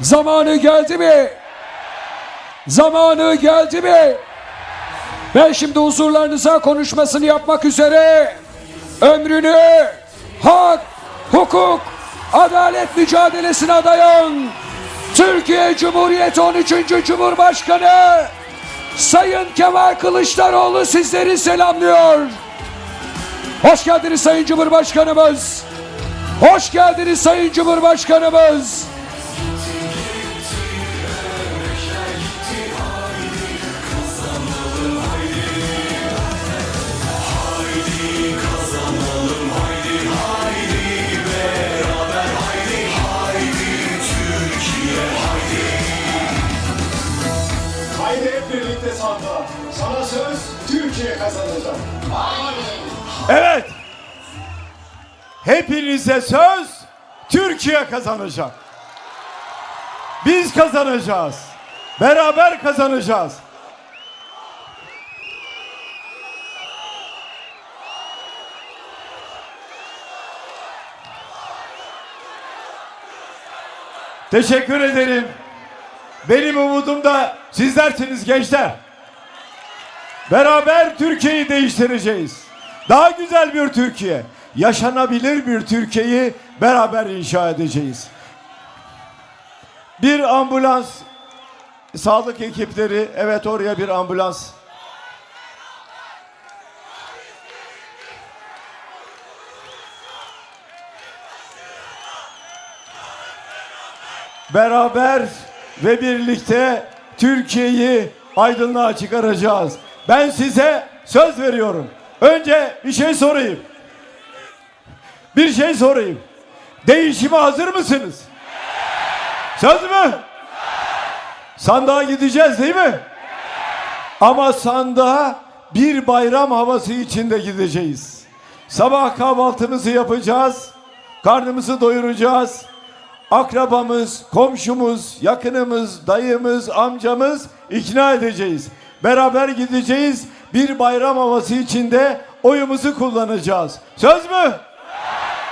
Zamanı geldi mi? Zamanı geldi mi? Ben şimdi huzurlarınıza konuşmasını yapmak üzere ömrünü hak, hukuk, adalet mücadelesine adayan Türkiye Cumhuriyeti 13. Cumhurbaşkanı Sayın Kemal Kılıçdaroğlu sizleri selamlıyor. Hoş geldiniz Sayın Cumhurbaşkanımız. Hoş geldiniz Sayın Cumhurbaşkanımız. Hepinize söz Türkiye kazanacak. Biz kazanacağız. Beraber kazanacağız. Teşekkür ederim. Benim umudum da sizlersiniz gençler. Beraber Türkiye'yi değiştireceğiz. Daha güzel bir Türkiye, yaşanabilir bir Türkiye'yi beraber inşa edeceğiz. Bir ambulans, sağlık ekipleri, evet oraya bir ambulans. Beraber ve birlikte Türkiye'yi aydınlığa çıkaracağız. Ben size söz veriyorum. Önce bir şey sorayım. Bir şey sorayım. Değişime hazır mısınız? Söz mü? Sandığa gideceğiz değil mi? Ama sandığa bir bayram havası içinde gideceğiz. Sabah kahvaltımızı yapacağız. Karnımızı doyuracağız. Akrabamız, komşumuz, yakınımız, dayımız, amcamız ikna edeceğiz. Beraber gideceğiz. Bir bayram havası içinde oyumuzu kullanacağız. Söz mü?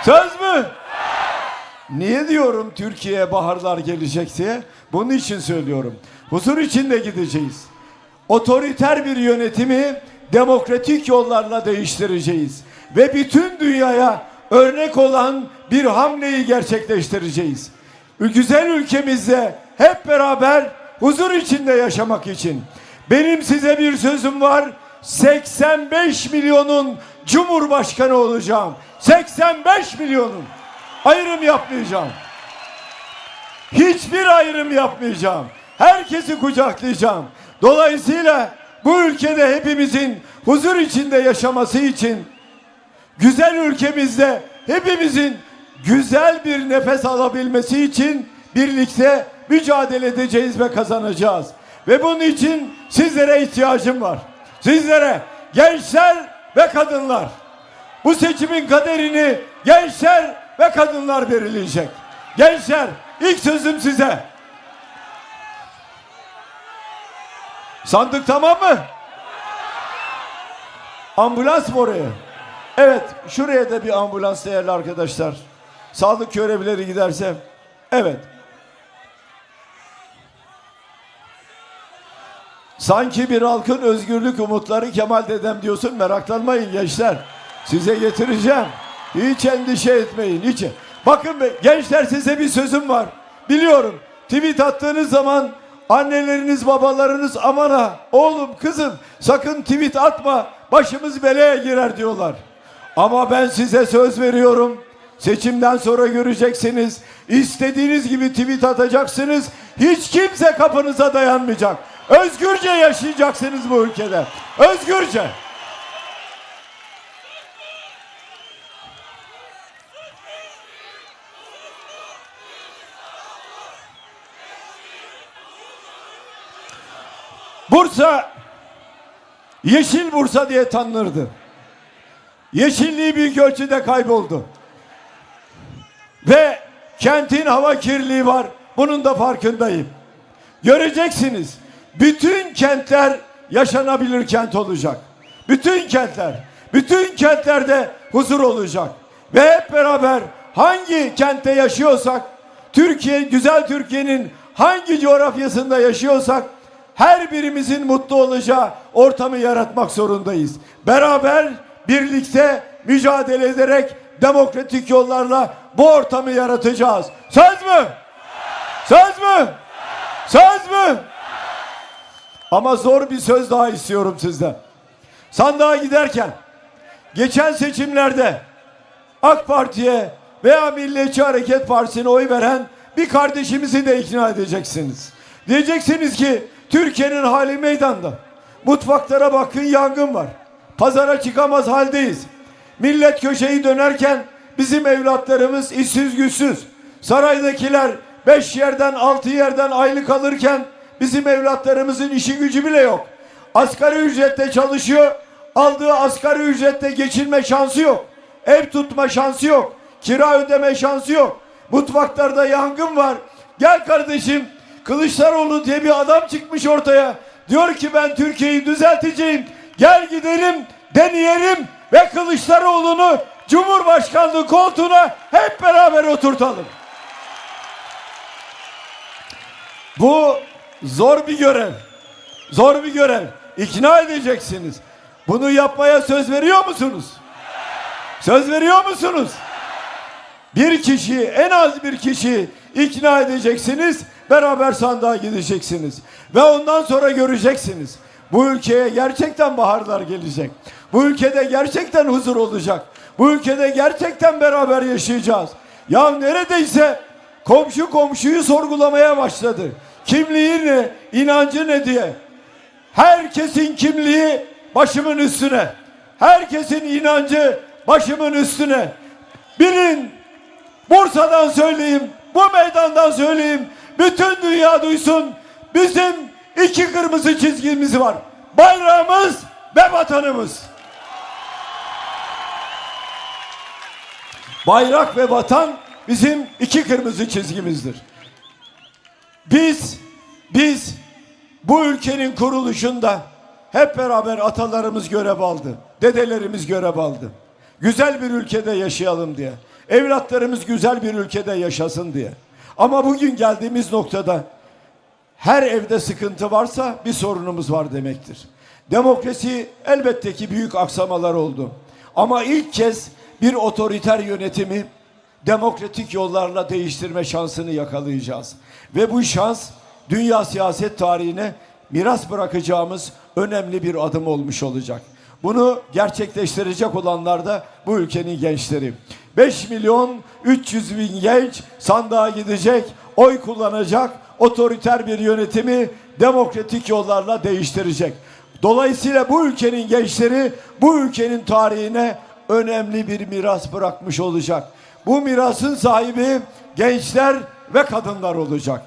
Söz mü? Niye diyorum Türkiye'ye baharlar gelecek diye? Bunun için söylüyorum. Huzur içinde gideceğiz. Otoriter bir yönetimi demokratik yollarla değiştireceğiz. Ve bütün dünyaya örnek olan bir hamleyi gerçekleştireceğiz. Güzel ülkemizde hep beraber huzur içinde yaşamak için. Benim size bir sözüm var. 85 milyonun cumhurbaşkanı olacağım. 85 milyonun. Ayrım yapmayacağım. Hiçbir ayrım yapmayacağım. Herkesi kucaklayacağım. Dolayısıyla bu ülkede hepimizin huzur içinde yaşaması için güzel ülkemizde hepimizin güzel bir nefes alabilmesi için birlikte mücadele edeceğiz ve kazanacağız. Ve bunun için sizlere ihtiyacım var. Sizlere gençler ve kadınlar. Bu seçimin kaderini gençler ve kadınlar belirleyecek. Gençler ilk sözüm size. Sandık tamam mı? Ambulans mı oraya? Evet, şuraya da bir ambulans değerli arkadaşlar. Sağlık görevlileri giderse. Evet. Sanki bir halkın özgürlük umutları Kemal dedem diyorsun meraklanmayın gençler. Size getireceğim. Hiç endişe etmeyin. Hiç. Bakın be, gençler size bir sözüm var. Biliyorum. Tweet attığınız zaman anneleriniz babalarınız aman ha oğlum kızım sakın tweet atma başımız belaya girer diyorlar. Ama ben size söz veriyorum. Seçimden sonra göreceksiniz. İstediğiniz gibi tweet atacaksınız. Hiç kimse kapınıza dayanmayacak. Özgürce yaşayacaksınız bu ülkede. Özgürce. Bursa Yeşil Bursa diye tanınırdı. Yeşilliği büyük ölçüde kayboldu. Ve kentin hava kirliliği var. Bunun da farkındayım. Göreceksiniz. Bütün kentler yaşanabilir kent olacak. Bütün kentler. Bütün kentlerde huzur olacak. Ve hep beraber hangi kentte yaşıyorsak Türkiye, güzel Türkiye'nin hangi coğrafyasında yaşıyorsak her birimizin mutlu olacağı ortamı yaratmak zorundayız. Beraber, birlikte mücadele ederek demokratik yollarla bu ortamı yaratacağız. Söz mü? Söz mü? Söz mü? Ama zor bir söz daha istiyorum sizden. Sandığa giderken geçen seçimlerde AK Parti'ye veya Milliyetçi Hareket Partisi'ne oy veren bir kardeşimizi de ikna edeceksiniz. Diyeceksiniz ki Türkiye'nin hali meydanda. Mutfaklara bakın yangın var. Pazara çıkamaz haldeyiz. Millet köşeyi dönerken bizim evlatlarımız işsiz güçsüz. Saraydakiler beş yerden altı yerden aylık alırken bizim evlatlarımızın işi gücü bile yok. Asgari ücretle çalışıyor. Aldığı asgari ücretle geçinme şansı yok. Ev tutma şansı yok. Kira ödeme şansı yok. Mutfaklarda yangın var. Gel kardeşim Kılıçdaroğlu diye bir adam çıkmış ortaya. Diyor ki ben Türkiye'yi düzelteceğim. Gel gidelim deneyelim ve Kılıçdaroğlu'nu Cumhurbaşkanlığı koltuğuna hep beraber oturtalım. Bu zor bir görev. Zor bir görev. İkna edeceksiniz. Bunu yapmaya söz veriyor musunuz? Söz veriyor musunuz? Bir kişi, en az bir kişi ikna edeceksiniz. Beraber sandığa gideceksiniz. Ve ondan sonra göreceksiniz. Bu ülkeye gerçekten baharlar gelecek. Bu ülkede gerçekten huzur olacak. Bu ülkede gerçekten beraber yaşayacağız. Ya neredeyse komşu komşuyu sorgulamaya başladı. Kimliği ne, inancı ne diye. Herkesin kimliği başımın üstüne. Herkesin inancı başımın üstüne. Bilin Bursa'dan söyleyeyim, bu meydandan söyleyeyim. Bütün dünya duysun. Bizim iki kırmızı çizgimiz var. Bayrağımız ve vatanımız. Bayrak ve vatan bizim iki kırmızı çizgimizdir. Biz, biz bu ülkenin kuruluşunda hep beraber atalarımız görev aldı. Dedelerimiz görev aldı. Güzel bir ülkede yaşayalım diye. Evlatlarımız güzel bir ülkede yaşasın diye. Ama bugün geldiğimiz noktada her evde sıkıntı varsa bir sorunumuz var demektir. Demokrasi elbette ki büyük aksamalar oldu. Ama ilk kez bir otoriter yönetimi demokratik yollarla değiştirme şansını yakalayacağız. Ve bu şans dünya siyaset tarihine miras bırakacağımız önemli bir adım olmuş olacak. Bunu gerçekleştirecek olanlar da bu ülkenin gençleri. 5 milyon 300 bin genç sandığa gidecek, oy kullanacak, otoriter bir yönetimi demokratik yollarla değiştirecek. Dolayısıyla bu ülkenin gençleri bu ülkenin tarihine önemli bir miras bırakmış olacak. Bu mirasın sahibi gençler ve kadınlar olacak.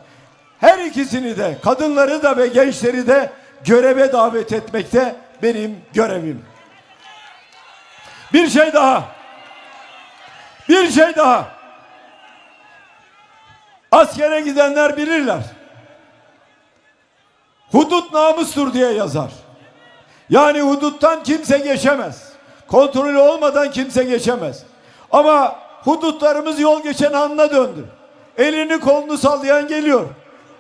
Her ikisini de kadınları da ve gençleri de göreve davet etmekte benim görevim. Bir şey daha. Bir şey daha. Askere gidenler bilirler. Hudut namustur diye yazar. Yani huduttan kimse geçemez. Kontrolü olmadan kimse geçemez. Ama hudutlarımız yol geçen anına döndü. Elini kolunu sallayan geliyor.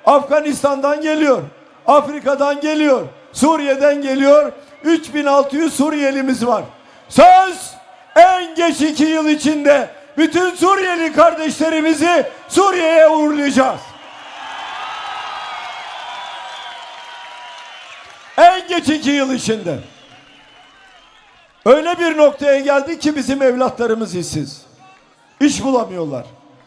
Afganistan'dan geliyor. Afrika'dan geliyor. Suriye'den geliyor. 3600 Suriyelimiz var. Söz en geç iki yıl içinde bütün Suriyeli kardeşlerimizi Suriye'ye uğurlayacağız. En geç iki yıl içinde. Öyle bir noktaya geldik ki bizim evlatlarımız işsiz. İş bulamıyorlar.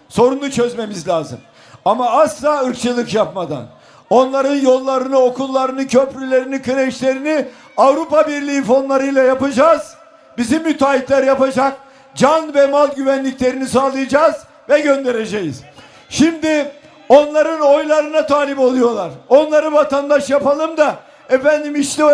Sorunu çözmemiz lazım. Ama asla ırkçılık yapmadan. Onların yollarını, okullarını, köprülerini, kreşlerini Avrupa Birliği fonlarıyla yapacağız. Bizim müteahhitler yapacak. Can ve mal güvenliklerini sağlayacağız ve göndereceğiz. Şimdi onların oylarına talip oluyorlar. Onları vatandaş yapalım da efendim işte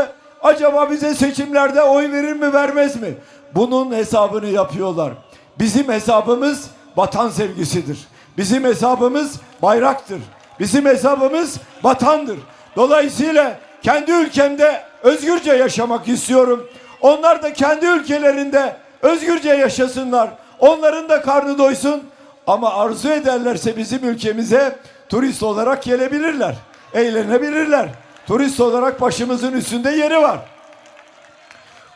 acaba bize seçimlerde oy verir mi vermez mi? Bunun hesabını yapıyorlar. Bizim hesabımız vatan sevgisidir. Bizim hesabımız bayraktır. Bizim hesabımız vatandır. Dolayısıyla kendi ülkemde özgürce yaşamak istiyorum. Onlar da kendi ülkelerinde özgürce yaşasınlar. Onların da karnı doysun. Ama arzu ederlerse bizim ülkemize turist olarak gelebilirler. Eğlenebilirler. Turist olarak başımızın üstünde yeri var.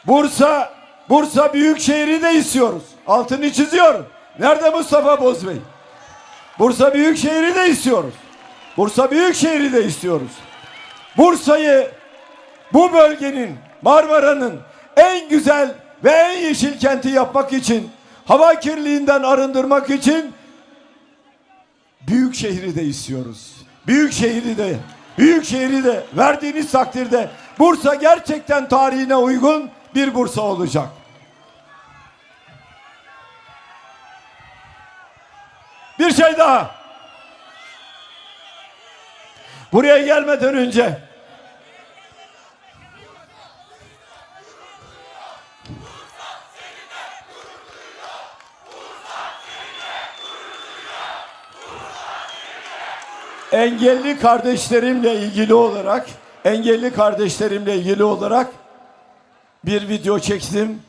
Bursa, Bursa Büyükşehir'i de istiyoruz. Altını çiziyorum. Nerede Mustafa Bozbey? Bursa Büyükşehir'i de istiyoruz. Bursa Büyükşehir'i de istiyoruz. Bursa'yı bu bölgenin, Marmara'nın en güzel ve en yeşil kenti yapmak için, hava kirliliğinden arındırmak için büyük şehri de istiyoruz. Büyük şehri de, büyük şehri de verdiğiniz takdirde Bursa gerçekten tarihine uygun bir Bursa olacak. Bir şey daha. Buraya gelmeden önce engelli kardeşlerimle ilgili olarak engelli kardeşlerimle ilgili olarak bir video çektim.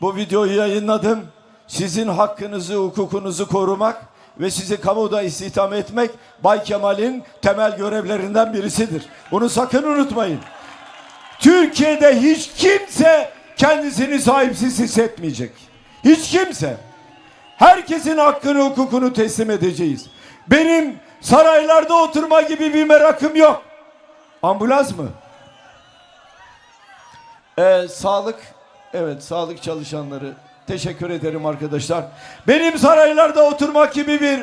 Bu videoyu yayınladım. Sizin hakkınızı, hukukunuzu korumak ve sizi kamuda istihdam etmek Bay Kemal'in temel görevlerinden birisidir. Bunu sakın unutmayın. Türkiye'de hiç kimse kendisini sahipsiz hissetmeyecek. Hiç kimse. Herkesin hakkını, hukukunu teslim edeceğiz. Benim saraylarda oturma gibi bir merakım yok. Ambulans mı? Ee, sağlık, evet sağlık çalışanları. Teşekkür ederim arkadaşlar. Benim saraylarda oturmak gibi bir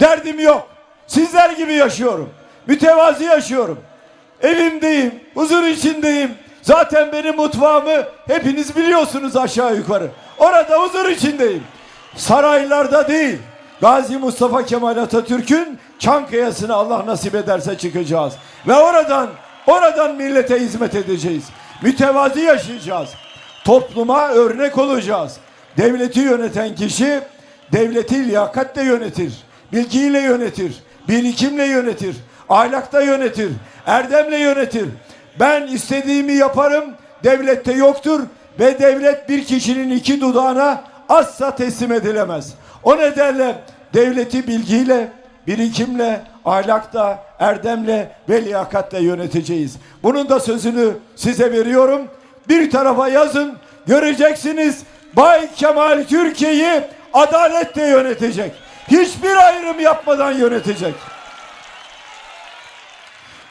derdim yok. Sizler gibi yaşıyorum. Mütevazi yaşıyorum. Evimdeyim, huzur içindeyim. Zaten benim mutfağımı hepiniz biliyorsunuz aşağı yukarı. Orada huzur içindeyim. Saraylarda değil. Gazi Mustafa Kemal Atatürk'ün Çankaya'sına Allah nasip ederse çıkacağız. Ve oradan, oradan millete hizmet edeceğiz. Mütevazi yaşayacağız. Topluma örnek olacağız. Devleti yöneten kişi devleti liyakatle yönetir. Bilgiyle yönetir. Birikimle yönetir. Ahlakla yönetir. Erdemle yönetir. Ben istediğimi yaparım. Devlette yoktur. Ve devlet bir kişinin iki dudağına asla teslim edilemez. O nedenle devleti bilgiyle, birikimle, ahlakla, erdemle ve liyakatle yöneteceğiz. Bunun da sözünü size veriyorum. Bir tarafa yazın, göreceksiniz Bay Kemal Türkiye'yi adaletle yönetecek. Hiçbir ayrım yapmadan yönetecek.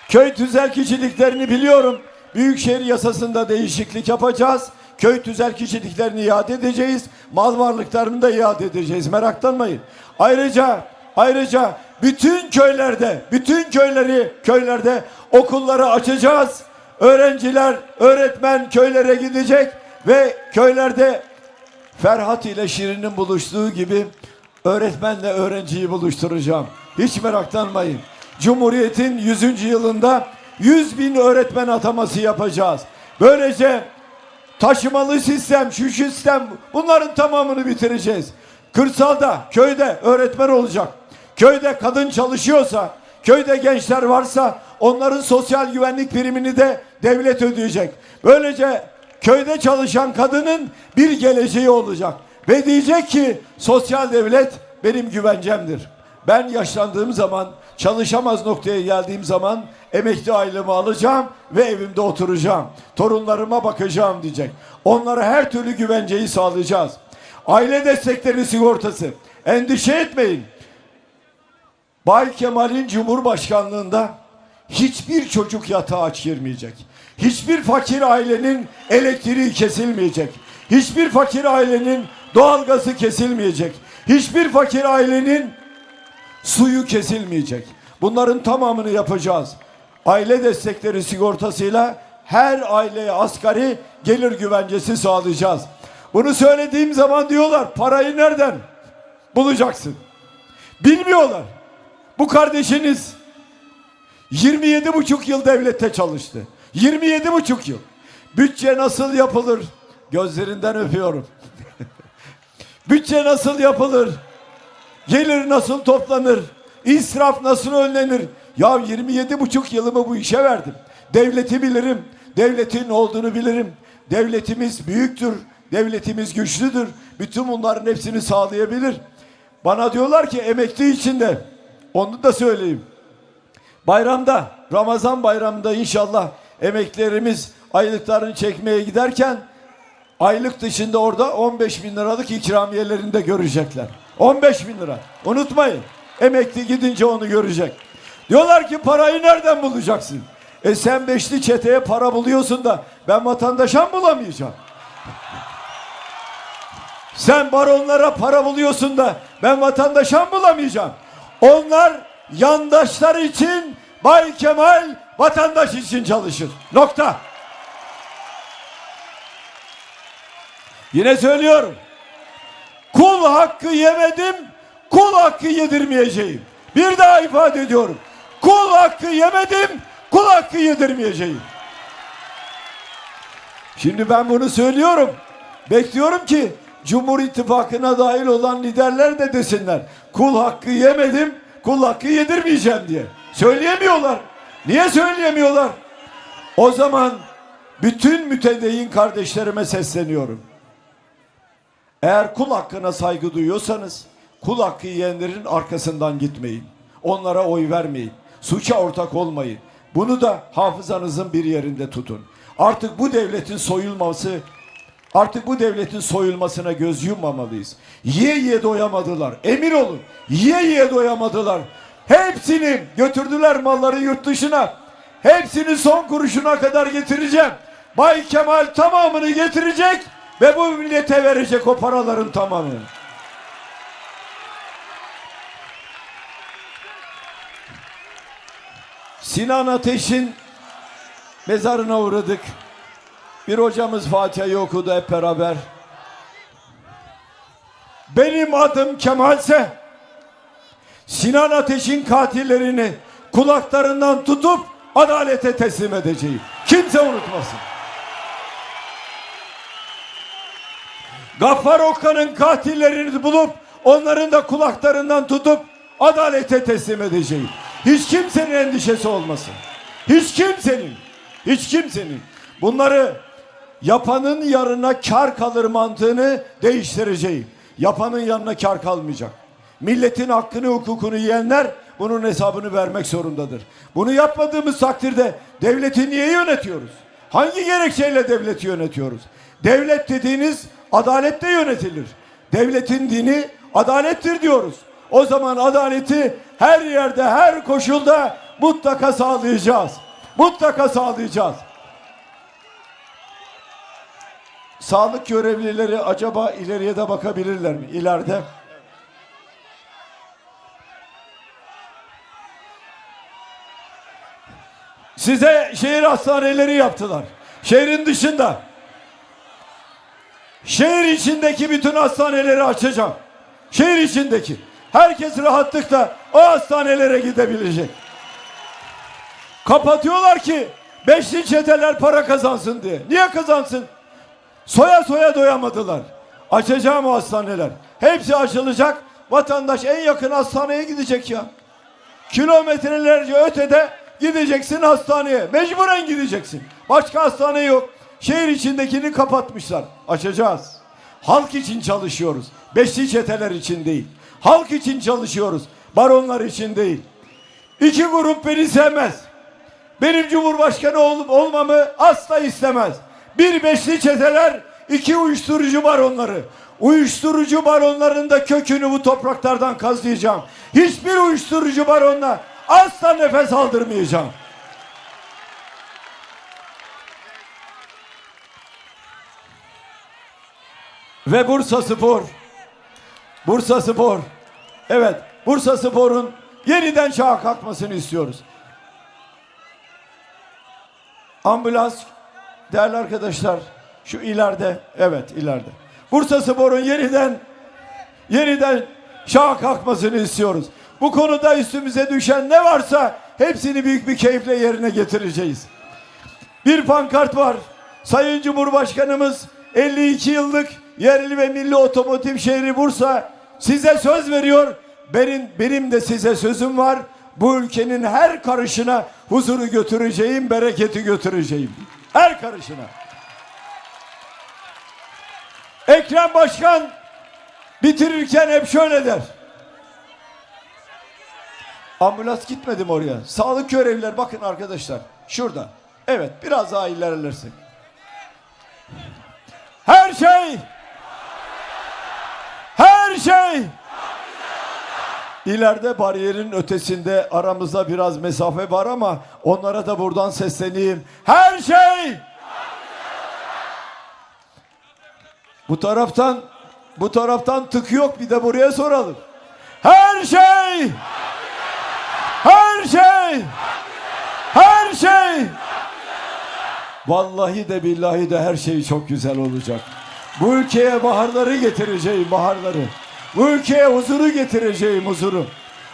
Köy tüzelkiciliklerini biliyorum. Büyükşehir yasasında değişiklik yapacağız. Köy tüzelkiciliklerini iade edeceğiz. Mal varlıklarını da iade edeceğiz. Meraklanmayın. Ayrıca ayrıca bütün köylerde, bütün köyleri köylerde okulları açacağız. Öğrenciler, öğretmen köylere gidecek ve köylerde Ferhat ile Şirin'in buluştuğu gibi öğretmenle öğrenciyi buluşturacağım. Hiç meraklanmayın. Cumhuriyet'in 100. yılında 100 bin öğretmen ataması yapacağız. Böylece taşımalı sistem, şu sistem bunların tamamını bitireceğiz. Kırsalda, köyde öğretmen olacak. Köyde kadın çalışıyorsa, köyde gençler varsa onların sosyal güvenlik primini de devlet ödeyecek. Böylece köyde çalışan kadının bir geleceği olacak. Ve diyecek ki sosyal devlet benim güvencemdir. Ben yaşlandığım zaman, çalışamaz noktaya geldiğim zaman emekli aylığımı alacağım ve evimde oturacağım. Torunlarıma bakacağım diyecek. Onlara her türlü güvenceyi sağlayacağız. Aile destekleri sigortası. Endişe etmeyin. Bay Kemal'in Cumhurbaşkanlığında hiçbir çocuk yatağa aç girmeyecek. Hiçbir fakir ailenin elektriği kesilmeyecek. Hiçbir fakir ailenin doğalgazı kesilmeyecek. Hiçbir fakir ailenin suyu kesilmeyecek. Bunların tamamını yapacağız. Aile destekleri sigortasıyla her aileye asgari gelir güvencesi sağlayacağız. Bunu söylediğim zaman diyorlar parayı nereden bulacaksın? Bilmiyorlar. Bu kardeşiniz 27 buçuk yıl devlette çalıştı. 27 buçuk yıl. Bütçe nasıl yapılır? Gözlerinden öpüyorum. Bütçe nasıl yapılır? Gelir nasıl toplanır? İsraf nasıl önlenir? Ya 27 buçuk yılımı bu işe verdim. Devleti bilirim. Devletin olduğunu bilirim. Devletimiz büyüktür. Devletimiz güçlüdür. Bütün bunların hepsini sağlayabilir. Bana diyorlar ki emekli içinde. Onu da söyleyeyim. Bayramda, Ramazan bayramında inşallah emeklilerimiz aylıklarını çekmeye giderken aylık dışında orada 15 bin liralık ikramiyelerini de görecekler. 15 bin lira. Unutmayın. Emekli gidince onu görecek. Diyorlar ki parayı nereden bulacaksın? E sen beşli çeteye para buluyorsun da ben vatandaşa mı bulamayacağım? Sen baronlara para buluyorsun da ben vatandaşa mı bulamayacağım? Onlar yandaşlar için Bay Kemal vatandaş için çalışır. Nokta. Yine söylüyorum. Kul hakkı yemedim, kul hakkı yedirmeyeceğim. Bir daha ifade ediyorum. Kul hakkı yemedim, kul hakkı yedirmeyeceğim. Şimdi ben bunu söylüyorum. Bekliyorum ki Cumhur İttifakı'na dahil olan liderler de desinler. Kul hakkı yemedim, kul hakkı yedirmeyeceğim diye. Söyleyemiyorlar. Niye söyleyemiyorlar? O zaman bütün mütedeyyin kardeşlerime sesleniyorum. Eğer kul hakkına saygı duyuyorsanız kul hakkı yiyenlerin arkasından gitmeyin. Onlara oy vermeyin. Suça ortak olmayın. Bunu da hafızanızın bir yerinde tutun. Artık bu devletin soyulması Artık bu devletin soyulmasına göz yummamalıyız. Yiye yiye doyamadılar. Emin olun. Yiye yiye doyamadılar. Hepsini götürdüler malları yurt dışına. Hepsini son kuruşuna kadar getireceğim. Bay Kemal tamamını getirecek ve bu millete verecek o paraların tamamını. Sinan Ateş'in mezarına uğradık. Bir hocamız Fatiha'yı okudu hep beraber. Benim adım Kemalse Sinan Ateş'in katillerini kulaklarından tutup adalete teslim edeceğim. Kimse unutmasın. Gaffar Okan'ın katillerini bulup onların da kulaklarından tutup adalete teslim edeceğim. Hiç kimsenin endişesi olmasın. Hiç kimsenin. Hiç kimsenin. Bunları yapanın yarına kar kalır mantığını değiştireceğim. Yapanın yanına kar kalmayacak. Milletin hakkını hukukunu yiyenler bunun hesabını vermek zorundadır. Bunu yapmadığımız takdirde devleti niye yönetiyoruz? Hangi gerekçeyle devleti yönetiyoruz? Devlet dediğiniz adalette yönetilir. Devletin dini adalettir diyoruz. O zaman adaleti her yerde, her koşulda mutlaka sağlayacağız. Mutlaka sağlayacağız. Sağlık görevlileri acaba ileriye de bakabilirler mi? İleride. Size şehir hastaneleri yaptılar. Şehrin dışında. Şehir içindeki bütün hastaneleri açacağım. Şehir içindeki. Herkes rahatlıkla o hastanelere gidebilecek. Kapatıyorlar ki beşli çeteler para kazansın diye. Niye kazansın? Soya soya doyamadılar. Açacağım o hastaneler. Hepsi açılacak. Vatandaş en yakın hastaneye gidecek ya. Kilometrelerce ötede gideceksin hastaneye. Mecburen gideceksin. Başka hastane yok. Şehir içindekini kapatmışlar. Açacağız. Halk için çalışıyoruz. Beşli çeteler için değil. Halk için çalışıyoruz. Baronlar için değil. İki grup beni sevmez. Benim cumhurbaşkanı olup olmamı asla istemez. Bir beşli çeteler, iki uyuşturucu baronları. Uyuşturucu baronların da kökünü bu topraklardan kazıyacağım. Hiçbir uyuşturucu baronla asla nefes aldırmayacağım. Ve Bursa Spor. Bursa Spor. Evet, Bursa Spor'un yeniden çağa kalkmasını istiyoruz. Ambulans değerli arkadaşlar şu ileride evet ileride. Bursa Spor'un yeniden yeniden şaha kalkmasını istiyoruz. Bu konuda üstümüze düşen ne varsa hepsini büyük bir keyifle yerine getireceğiz. Bir pankart var. Sayın Cumhurbaşkanımız 52 yıllık yerli ve milli otomotiv şehri Bursa size söz veriyor. Benim, benim de size sözüm var. Bu ülkenin her karışına huzuru götüreceğim, bereketi götüreceğim. Her karışına. Ekrem Başkan bitirirken hep şöyle der. Ambulans gitmedim oraya. Sağlık görevliler bakın arkadaşlar. Şurada. Evet biraz daha ilerlersek. Her şey her şey İleride bariyerin ötesinde aramızda biraz mesafe var ama onlara da buradan sesleneyim. Her şey Bu taraftan bu taraftan tık yok bir de buraya soralım. Her şey Her şey Her şey Vallahi de billahi de her şey çok güzel olacak. Bu ülkeye baharları getireceğim baharları. Bu ülkeye huzuru getireceğim huzuru.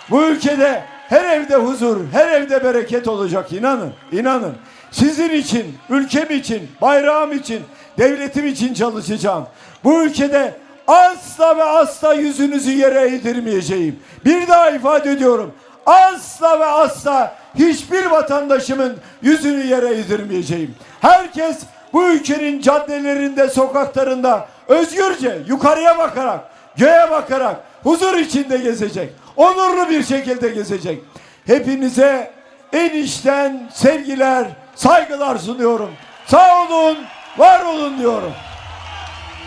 Bu ülkede her evde huzur, her evde bereket olacak inanın, inanın. Sizin için, ülkem için, bayrağım için, devletim için çalışacağım. Bu ülkede asla ve asla yüzünüzü yere eğdirmeyeceğim. Bir daha ifade ediyorum. Asla ve asla hiçbir vatandaşımın yüzünü yere eğdirmeyeceğim. Herkes bu ülkenin caddelerinde, sokaklarında özgürce yukarıya bakarak, göğe bakarak huzur içinde gezecek. Onurlu bir şekilde gezecek. Hepinize en içten sevgiler, saygılar sunuyorum. Sağ olun, var olun diyorum.